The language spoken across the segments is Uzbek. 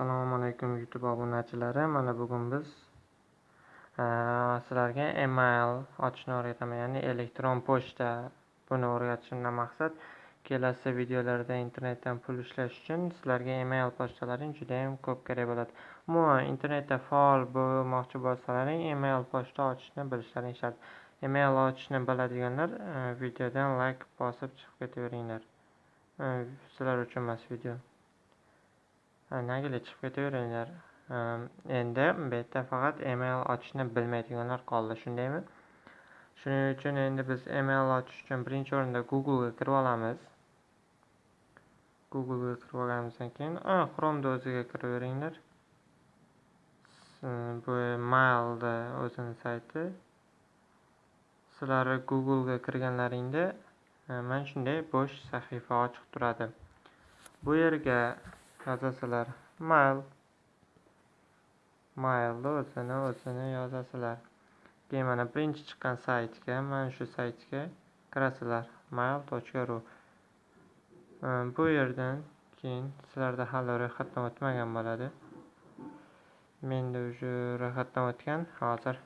Assalomu alaykum YouTube obunachilari. Mana bugun biz e, sizlarga email ochishni o'rgataman, ya'ni elektron pochta. Buni o'rgatishimdan maqsad kelasi videolarda internetdan pul ishlash uchun sizlarga email pochtalaring juda ham ko'p kerak bo'ladi. Umuman internetda faol bo'lmoqchi bo'lsalaring, email pochta ochishni bilishlaring shart. Email ochishni biladiganlar e, videodan like bosib chiqib ketaveringlar. E, sizlar uchun emas video. Nagiga chiqib ketaveringlar? Endi bu yerda faqat email ochishni bilmaydiganlar qoldi shundaymi? Shuning uchun endi biz email ochish uchun birinchi o'rinda googlega kirib olamiz. Googlega kirib olganimizdan keyin chromeni o'ziga kiraveringlar. Bu mailni o'zini sayti. Sizlar googlega kirganlaringda e, mana shunday bo'sh sahifa ochiq turadi. Bu yerga yozasizlar mail. Mailni o'zini o'zini yozasizlar keyin mana birinchi chiqqan saytga mana shu saytga kirasizlar mail.ru ehm, bu yerdan keyin sizlarda hali ro'yxatdan o'tmagan bo'ladi. Menda уже ro'yxatdan o'tgan hozir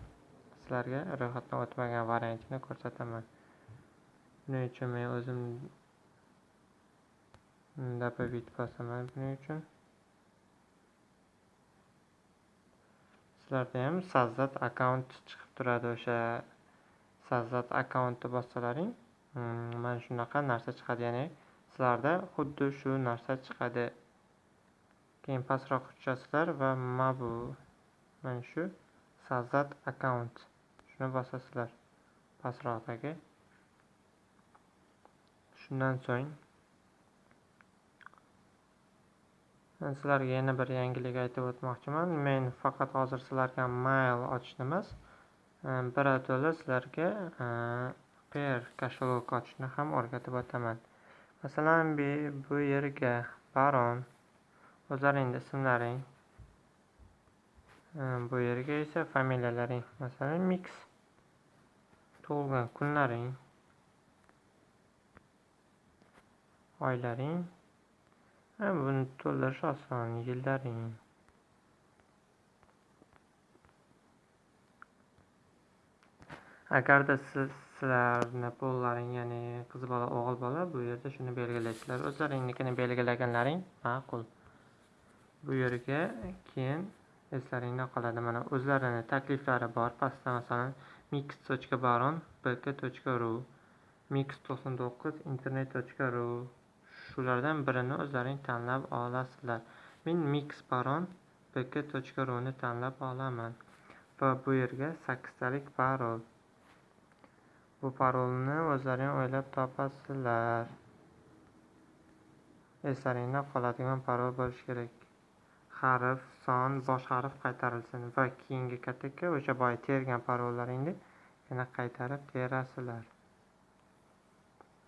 sizlarga ro'yxatdan o'tmagan variantini ko'rsataman. Buning uchun men o'zim добавить bosaman buning uchun. Sizlarda ham sazzat akkaunt chiqib turadi o'sha sazzat akkauntni bossalaring hmm, mana shunaqa narsa chiqadi ya'ni sizlarda xuddi shu narsa chiqadi. Keyin pastroq tushasizlar va mabu mana shu sazzat akkaunt shuni bosasizlar pastroqdagi. Shundan so'ng sizlarga yana bir yangilik aytib o'tmoqchiman. Men faqat hozir sizlarga mail ochishni emas birato'la sizlarga e, per kошелек ochishni ham o'rgatib o'taman. Masalan bu yerga baron o'zlaringni ismlaring e, bu yerga esa familiyalaring. Masalan mix tug'ilgan kunlaring oylaring buni to'ldirish oson yillaring agarda siz sizlarni pullaring ya'ni qiz bola o'g'il bola bu yerda shuni belgilaysizlar o'zlaringnikini belgilaganlaring ma'qul. Bu yerga keyin eslaringda qoladi. Mana o'zlarini takliflari bor. Pastda masalan mix baron bk ru mix to'qson to'qqiz internet ru. Shulardan birini o'zlaring tanlab olasizlar. Men mix bk bk.ru ni tanlab olaman va bu yerga sakkiztalik parol. Bu parolni o'zlaring o'ylab topasizlar. Eslaringda qoladigan parol bo'lishi kerak. Harf son bosh harf qaytarilsin va keyingi katakka o'sha boya tergan parollaringni yana qaytarib terasizlar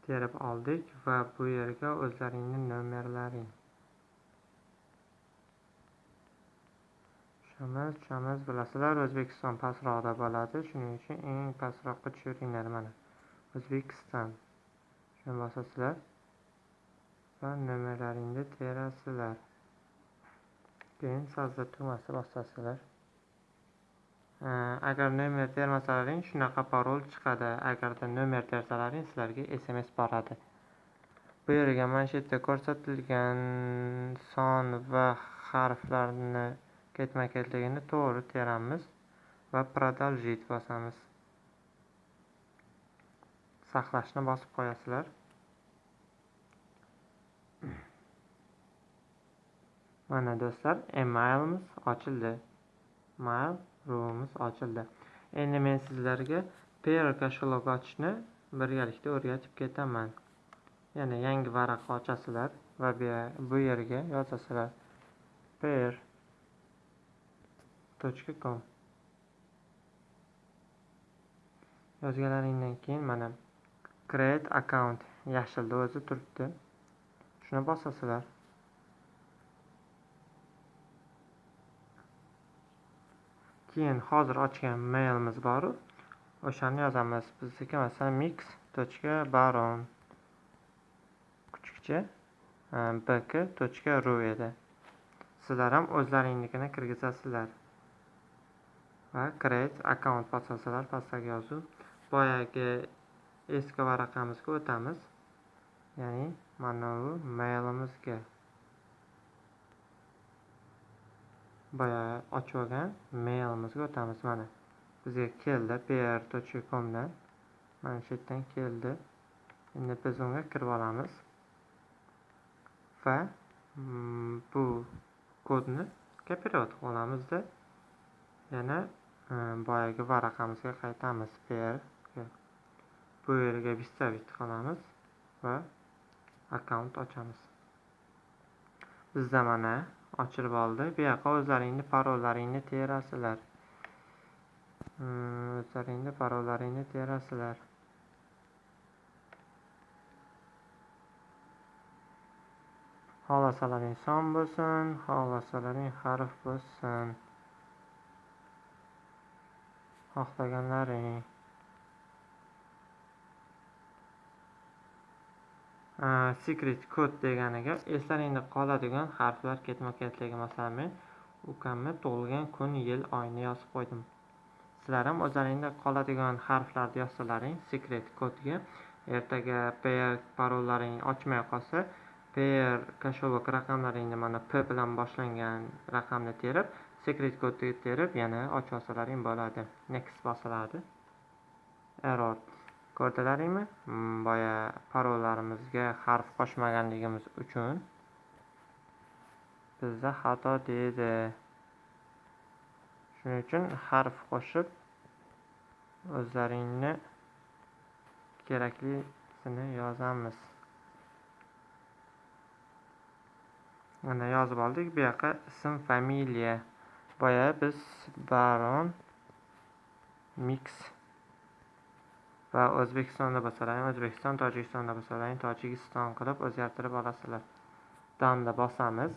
terib oldik va bu yerga o'zlaringni nomerlaring. Tushamiz tushamiz bilasizlar o'zbekiston pastroqda bo'ladi. Shuning uchun eng pastroqqa tushiringlar mana. O'zbekiston. Shuni bosasizlar va nomerlaringni terasizlar. Keyin sazda tugmasini bosasizlar. Э, agar nomer termasalaring shunaqa parol chiqadi agarda nomer tersalaring sizlarga sms boradi. Bu yerga mana shu yerda ko'rsatilgan son va harflarni ketma ketligini to'g'ri teramiz va продолжить bosamiz. Saqlashni bosib qo'yasizlar. Mana do'stlar emailimiz ochildi. Mail ro'yimiz ochildi. Endi men sizlarga pair kошелек ochishni birgalikda o'rgatib ketaman. Yana yangi varaq ochasizlar va bu yerga yozasizlar. PR.com com. Yozganlaringdan keyin mana create account yashilda o'zi turibdi. Shuni bosasizlar. Keyin hozir ochgan mailimiz boru o'shani yozamiz. Bizniki masalan mix точка baron kuchukcha e, bk точка ru edi. Sizlar ham o'zlaringnikini kirgizasizlar. Va create account bosasizlar pastdagi yozuv. Boyagi eski varaqamizga o'tamiz. Ya'ni mana bu mailimizga. Boya ochib olgan mailimizga o'tamiz mana bizga keldi pr.comdan mana shu yerdan keldi. Endi biz unga kirib olamiz. Va mm, bu kodni kopirovat qilib olamizda yana mm, boyagi varaqamizga qaytamiz. Pr bu yerga выставить qilamiz va akkaunt ochamiz. Bizda mana ochirib oldi. Bu yoqqa o'zlaringni parollaringni terasizlar hmm, o'zlaringni parollaringni terasizlar xohlasalaring son bo'lsin xohlasalaring harf bo'lsin. Xohlaganlaring. Secret kod deganiga eslaringda qoladigan harflar ketma ketligi masalan men ukamni tug'ilgan kun yil oyni yozib qo'ydim. Sizlar ham o'zlaringda qoladigan harflarni yozsalaring secret kodga ertaga pr parollaring ochmay qolsa pr kошелек raqamlaringni mana p bilan boshlangan raqamni terib secret kodni terib yana ochib olsalaring bo'ladi next bosiladi error. Ko'rdilaringmi? Mm, boya parollarimizga harf qo'shmaganligimiz uchun. Bizda xato deydi. Shuning uchun harf qo'shib o'zlaringni keraklisini yozamiz. Mana yozib oldik. Bu yoqqa ism familiya. Boya biz baron mix va o'zbekistonda bo'lsalar o'zbekiston tojikistonda bo'lsalar tojikiston qilib o'zgartirib olasizlar. Danni bosamiz.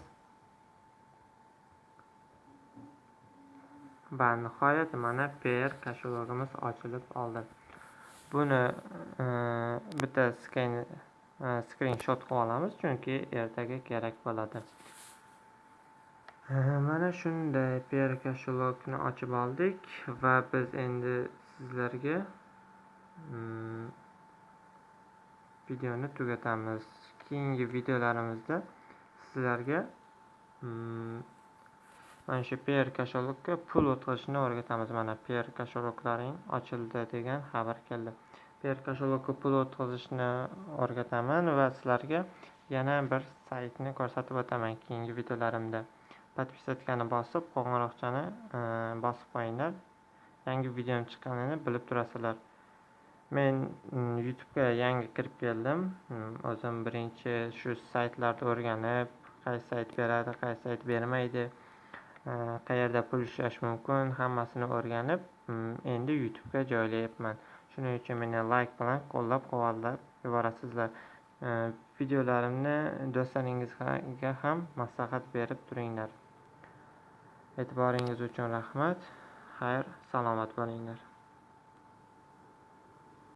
Va nihoyat mana pr koshelogimiz ochilib oldi. Buni e, bitta sken e, skrinshot qilib olamiz chunki ertaga kerak bo'ladi. E, mana shunday pr koshelokni ochib oldik va biz endi sizlarga Mm, videoni tugatamiz. Keyingi videolarimizda sizlarga mm, mana shu pr kasholokka pul o'tkazishni o'rgatamiz. Mana pr kosheloklaring ochildi degan xabar keldi. Pr kasholokka pul o'tkazishni o'rgataman va sizlarga yana bir saytni ko'rsatib o'taman keyingi videolarimda. Подписаться bosib qo'ng'iroqchani mm, bosib qo'yinglar. Yangi videom chiqqanini bilib turasizlar. Men mm, youtubega yangi kirib keldim. Mm, o'zim birinchi shu saytlarni o'rganib qaysi sayt beradi qaysi sayt bermaydi e, qayerda pul ishlash mumkin hammasini o'rganib mm, endi youtubega joylayapman. Shuning uchun meni layk bilan qo'llab quvvatlab yuborasizlar. E, videolarimni do'stlaringizga ham maslahat berib turinglar. E'tiboringiz uchun rahmat. Xayr salomat bo'linglar.